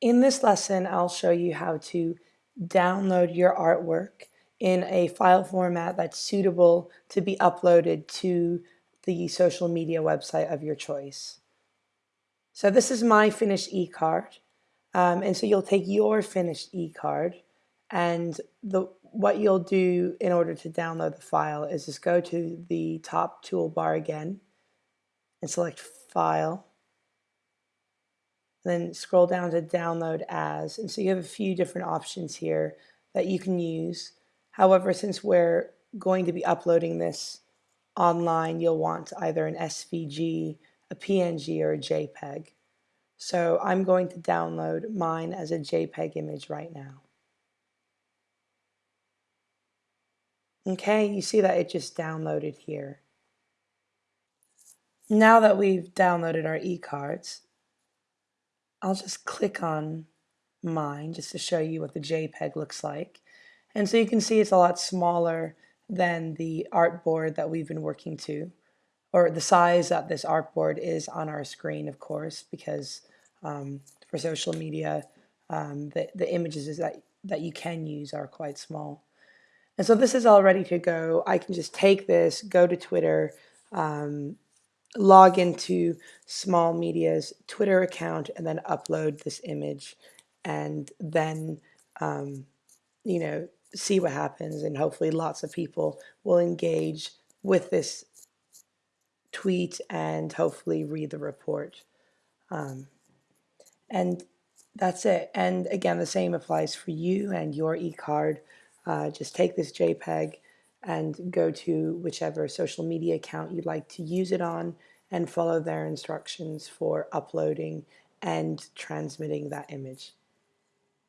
In this lesson, I'll show you how to download your artwork in a file format that's suitable to be uploaded to the social media website of your choice. So this is my finished e-card. Um, and so you'll take your finished e-card and the what you'll do in order to download the file is just go to the top toolbar again and select File then scroll down to download as. And so you have a few different options here that you can use. However, since we're going to be uploading this online, you'll want either an SVG, a PNG, or a JPEG. So I'm going to download mine as a JPEG image right now. Okay, you see that it just downloaded here. Now that we've downloaded our e-cards, I'll just click on mine just to show you what the JPEG looks like. And so you can see it's a lot smaller than the artboard that we've been working to, or the size that this artboard is on our screen, of course, because um, for social media, um, the, the images that, that you can use are quite small. And so this is all ready to go. I can just take this, go to Twitter, um, log into Small Media's Twitter account and then upload this image and then, um, you know, see what happens and hopefully lots of people will engage with this tweet and hopefully read the report. Um, and that's it. And again, the same applies for you and your e-card. Uh, just take this JPEG, and go to whichever social media account you'd like to use it on and follow their instructions for uploading and transmitting that image.